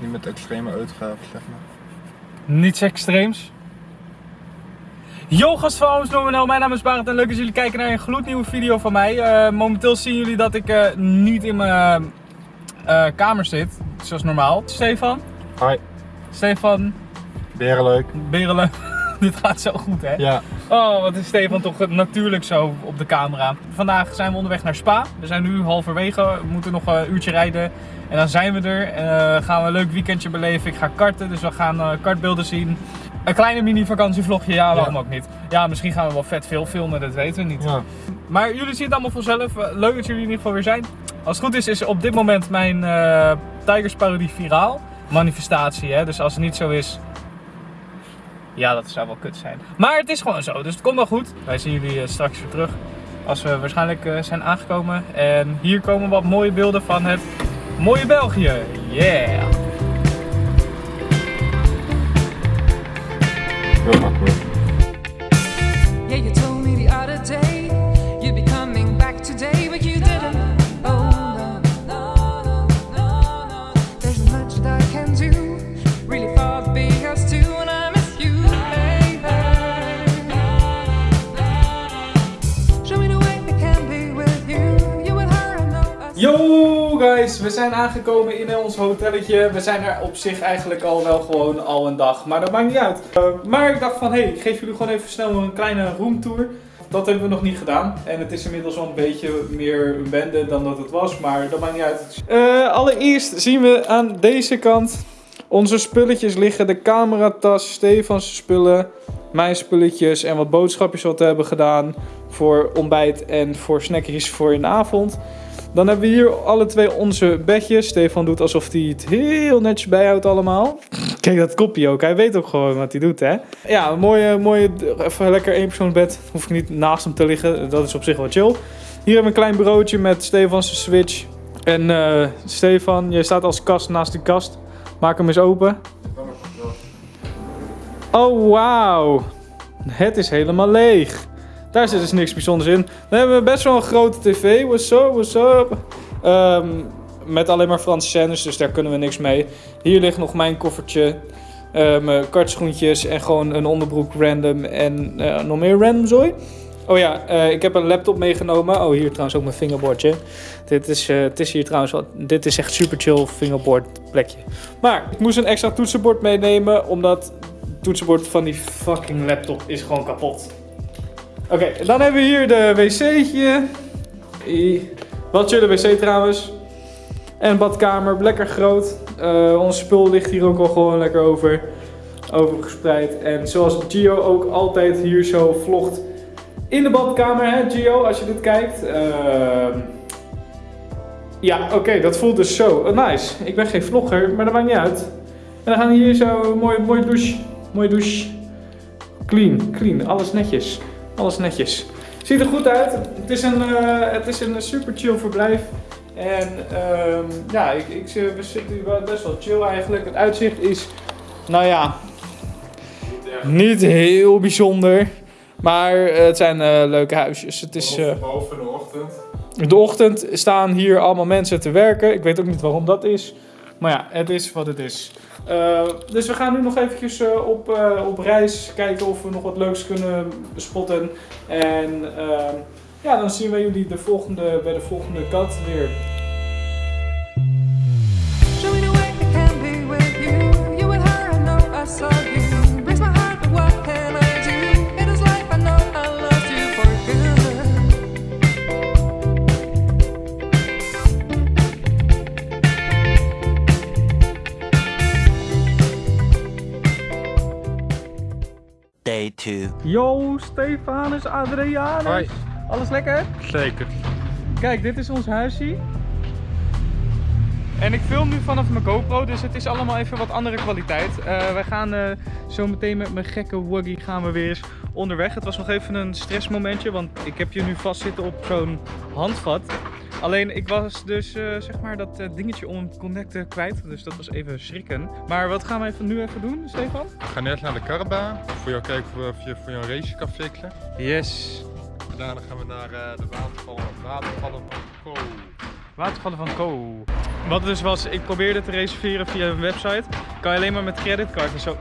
Niet met extreme uitgaven, zeg maar. Niets extreems. Yo gast van Ooms.nl, mijn naam is Barend en leuk dat jullie kijken naar een gloednieuwe video van mij. Eh, momenteel zien jullie dat ik eh, niet in mijn eh, kamer zit, zoals normaal. Stefan? Hi. Stefan, Berenleuk. Berelen. Dit gaat zo goed hè? Ja. Oh, wat is Stefan toch natuurlijk zo op de camera. Vandaag zijn we onderweg naar Spa. We zijn nu halverwege, we moeten nog een uurtje rijden. En dan zijn we er. En gaan we een leuk weekendje beleven. Ik ga karten, dus we gaan uh, kartbeelden zien. Een kleine mini vakantievlogje, ja waarom ook niet. Ja, misschien gaan we wel vet veel filmen, dat weten we niet. Ja. Maar jullie zien het allemaal vanzelf. Leuk dat jullie in ieder geval weer zijn. Als het goed is, is op dit moment mijn uh, Tigers parodie viraal. Manifestatie, hè. Dus als het niet zo is, ja, dat zou wel kut zijn. Maar het is gewoon zo, dus het komt wel goed. Wij zien jullie straks weer terug. Als we waarschijnlijk zijn aangekomen. En hier komen wat mooie beelden van het mooie België. Yeah! We zijn aangekomen in ons hotelletje. We zijn er op zich eigenlijk al wel gewoon al een dag, maar dat maakt niet uit. Uh, maar ik dacht van, hé, hey, ik geef jullie gewoon even snel een kleine roomtour. Dat hebben we nog niet gedaan. En het is inmiddels wel een beetje meer een bende dan dat het was, maar dat maakt niet uit. Uh, allereerst zien we aan deze kant onze spulletjes liggen. De cameratas, Stefans spullen, mijn spulletjes en wat boodschapjes wat we hebben gedaan voor ontbijt en voor snackjes voor in de avond. Dan hebben we hier alle twee onze bedjes. Stefan doet alsof hij het heel netjes bijhoudt allemaal. Kijk dat kopje ook. Hij weet ook gewoon wat hij doet, hè. Ja, een mooie, mooie, even lekker eenpersoonsbed. Hoef ik niet naast hem te liggen. Dat is op zich wel chill. Hier hebben we een klein bureautje met Stefans Switch. En uh, Stefan, jij staat als kast naast die kast. Maak hem eens open. Oh, wauw. Het is helemaal leeg. Daar zit dus niks bijzonders in. Dan hebben we best wel een grote tv. What's up, what's up? Um, met alleen maar Franse scènes, dus daar kunnen we niks mee. Hier ligt nog mijn koffertje. Uh, mijn kartschoentjes en gewoon een onderbroek random. En uh, nog meer random zooi. Oh ja, uh, ik heb een laptop meegenomen. Oh, hier trouwens ook mijn fingerboardje. Dit is, het is hier trouwens wel, dit is echt super chill fingerboard plekje. Maar ik moest een extra toetsenbord meenemen, omdat het toetsenbord van die fucking laptop is gewoon kapot. Oké, dan hebben we hier de wc'tje. Wat chille wc trouwens. En badkamer, lekker groot. Uh, ons spul ligt hier ook al gewoon lekker over, over gespreid. En zoals Gio ook altijd hier zo vlogt in de badkamer, hè Gio, als je dit kijkt. Uh, ja, oké, dat voelt dus zo. Uh, nice. Ik ben geen vlogger, maar dat maakt niet uit. En dan gaan we hier zo, mooi, mooi douche. Mooie douche. Clean, clean, alles netjes. Alles netjes. Ziet er goed uit. Het is een, uh, het is een super chill verblijf. En um, ja, ik, ik, we zitten hier best wel chill eigenlijk. Het uitzicht is, nou ja, niet heel bijzonder. Maar het zijn uh, leuke huisjes. Het is, uh, Boven de ochtend. de ochtend staan hier allemaal mensen te werken. Ik weet ook niet waarom dat is. Maar ja, het is wat het is. Uh, dus we gaan nu nog eventjes uh, op, uh, op reis kijken of we nog wat leuks kunnen spotten. En ja, dan zien we jullie de volgende, bij de volgende kat weer. Yo, Stefanus, Adrianus. Hoi. Alles lekker? Zeker. Kijk, dit is ons huisje. En ik film nu vanaf mijn GoPro, dus het is allemaal even wat andere kwaliteit. Uh, wij gaan uh, zo meteen met mijn gekke wuggy gaan we weer eens onderweg. Het was nog even een stressmomentje, want ik heb je nu vastzitten op zo'n handvat. Alleen ik was dus uh, zeg maar dat dingetje om te connecten kwijt, dus dat was even schrikken. Maar wat gaan we even, nu even doen, Stefan? We gaan eerst naar de karrebaan, voor jou kijken of je voor jou een race kan fixen. Yes. Daarna gaan we naar de watervallen, watervallen van Ko. Watervallen van Co. Wat dus was, ik probeerde te reserveren via een website. Kan je alleen maar met creditcard en zo.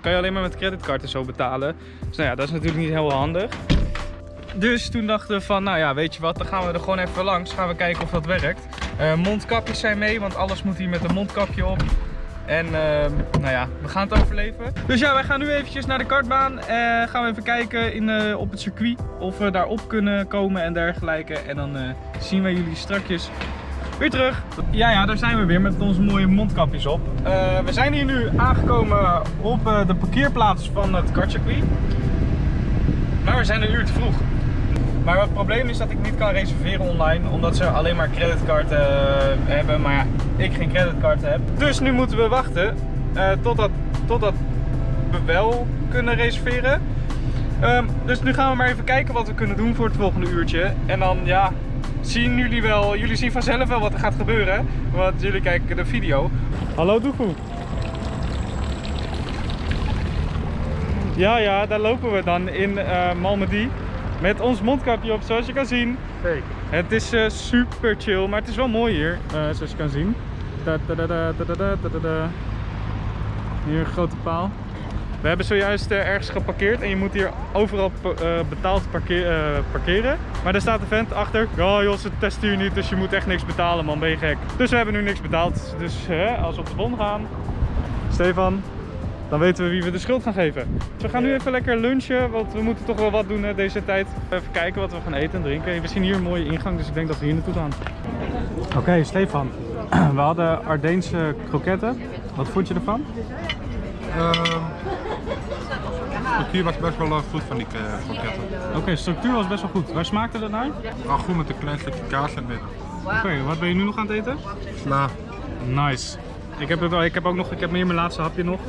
Kan je alleen maar met creditcard en zo betalen. Dus nou ja, dat is natuurlijk niet heel handig. Dus toen dachten we van, nou ja, weet je wat, dan gaan we er gewoon even langs. Gaan we kijken of dat werkt. Eh, mondkapjes zijn mee, want alles moet hier met een mondkapje op. En ehm, nou ja, we gaan het overleven. Dus ja, wij gaan nu eventjes naar de kartbaan. Eh gaan we even kijken in, eh, op het circuit of we daarop kunnen komen en dergelijke. En dan zien we jullie strakjes weer terug. Ja, ja, daar zijn we weer met onze mooie mondkapjes op. We zijn hier nu aangekomen op de parkeerplaats van het kartcircuit. Maar we zijn een uur te vroeg. Maar het probleem is dat ik niet kan reserveren online, omdat ze alleen maar creditcard eh, hebben, maar ja, ik geen creditcard heb. Dus nu moeten we wachten eh, totdat, totdat we wel kunnen reserveren. Ehm, dus nu gaan we maar even kijken wat we kunnen doen voor het volgende uurtje. En dan ja, zien jullie wel, jullie zien vanzelf wel wat er gaat gebeuren, want jullie kijken de video. Hallo Doekoe. Ja, ja, daar lopen we dan in eh Malmedy. Met ons mondkapje op, zoals je kan zien. Zeker. Het is eh, super chill, maar het is wel mooi hier, eh, zoals je kan zien. Da, da, da, hier een grote paal. We hebben zojuist eh, ergens geparkeerd en je moet hier overal betaald parkeren. Maar daar staat de vent achter. Oh joh, ze testen hier niet, dus je moet echt niks betalen man, ben je gek. Dus we hebben nu niks betaald. Dus als we op de bon gaan. Stefan, dan weten we wie we de schuld gaan geven. Dus we gaan nu even lekker lunchen, want we moeten toch wel wat doen deze tijd. Even kijken wat we gaan eten en drinken. We zien hier een mooie ingang, dus ik denk dat we hier naartoe gaan. Oké, Stefan. We hadden Ardeense kroketten. Wat vond je ervan? De structuur was best wel eh, goed van die uh, kroketten. Oké, structuur was best wel goed. Waar smaakte dat naar? Oké, Wel goed met een klein stukje kaas het midden. wat ben je nu nog aan het eten? Sla. Nice. Ik heb, het, ik heb ook nog, ik heb meer mijn laatste hapje nog.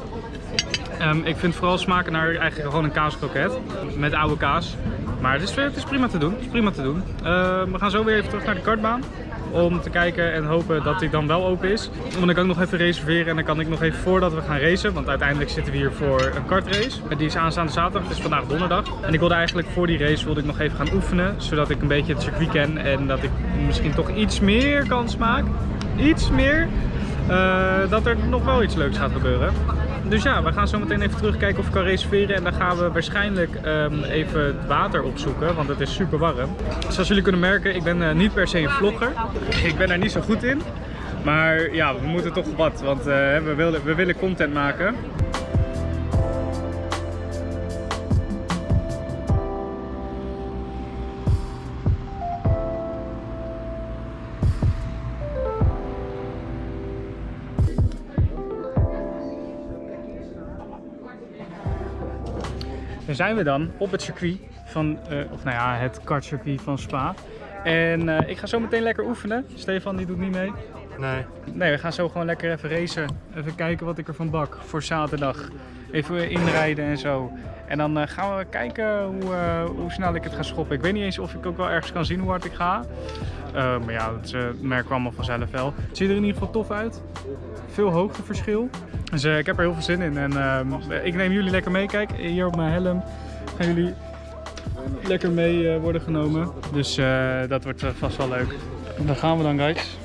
Ehm, ik vind vooral smaken naar eigenlijk gewoon een kaaskroket. Met oude kaas. Maar het is, het is prima te doen. Het is prima te doen. Ehm, we gaan zo weer even terug naar de kartbaan. Om te kijken en hopen dat die dan wel open is. Want dan kan ik nog even reserveren en dan kan ik nog even voordat we gaan racen. Want uiteindelijk zitten we hier voor een kartrace. Die is aanstaande zaterdag, het is vandaag donderdag. En ik wilde eigenlijk voor die race wilde ik nog even gaan oefenen. Zodat ik een beetje het circuit ken en dat ik misschien toch iets meer kans maak. Iets meer. eh, dat er nog wel iets leuks gaat gebeuren. Dus ja, we gaan zo meteen even terugkijken of ik kan reserveren. En dan gaan we waarschijnlijk ehm, even het water opzoeken, want het is super warm. Zoals jullie kunnen merken, ik ben eh, niet per se een vlogger. Ik ben daar niet zo goed in. Maar ja, we moeten toch wat, want eh, we, willen, we willen content maken. Zijn we dan op het circuit van, eh, of nou ja, het kartcircuit van Spa. En eh, ik ga zo meteen lekker oefenen. Stefan die doet niet mee. Nee. Nee, we gaan zo gewoon lekker even racen. Even kijken wat ik ervan bak voor zaterdag. Even inrijden en zo. En dan eh, gaan we kijken hoe, hoe snel ik het ga schoppen. Ik weet niet eens of ik ook wel ergens kan zien hoe hard ik ga. Eh, maar ja, dat eh, merken we allemaal vanzelf wel. Het ziet er in ieder geval tof uit. Veel hoogteverschil. Dus eh, ik heb er heel veel zin in. En ik neem jullie lekker mee. Kijk, hier op mijn helm gaan jullie lekker mee worden genomen. Dus dat wordt vast wel leuk. Daar gaan we dan, guys.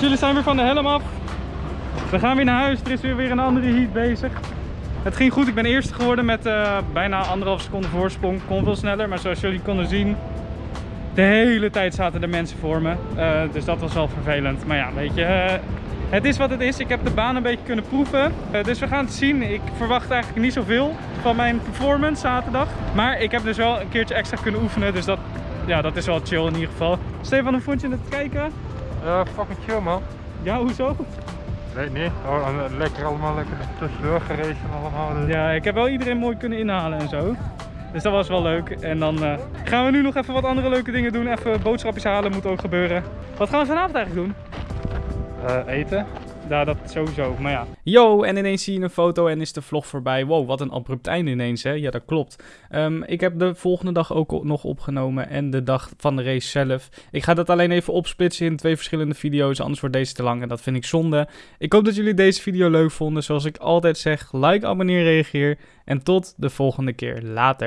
We zijn weer van de helm af. We gaan weer naar huis. Er is weer, weer een andere heat bezig. Het ging goed. Ik ben eerste geworden met eh, bijna anderhalf seconde voorsprong. Kon veel sneller, maar zoals jullie konden zien, de hele tijd zaten er mensen voor me. Eh, dus dat was wel vervelend. Maar ja, weet je, eh, het is wat het is. Ik heb de baan een beetje kunnen proeven. Dus we gaan het zien. Ik verwacht eigenlijk niet zoveel van mijn performance zaterdag. Maar ik heb dus wel een keertje extra kunnen oefenen. Dus dat, ja, dat is wel chill in ieder geval. Stefan, hoe vond je het kijken? Ja, fucking chill man. Ja, hoezo? Weet niet. Oh, eh, lekker allemaal lekker tussendoor geraced en allemaal. dus- Ja, ik heb wel iedereen mooi kunnen inhalen en zo. Dus dat was wel leuk. En dan eh, gaan we nu nog even wat andere leuke dingen doen. Even boodschapjes halen moet ook gebeuren. Wat gaan we vanavond eigenlijk doen? Eh, eten. Ja, dat sowieso, maar ja. Yo, en ineens zie je een foto en is de vlog voorbij. Wow, wat een abrupt einde ineens, hè? Ja, dat klopt. Ehm, ik heb de volgende dag ook nog opgenomen en de dag van de race zelf. Ik ga dat alleen even opsplitsen in twee verschillende video's, anders wordt deze te lang en dat vind ik zonde. Ik hoop dat jullie deze video leuk vonden. Zoals ik altijd zeg, like, abonneer, reageer en tot de volgende keer. Later.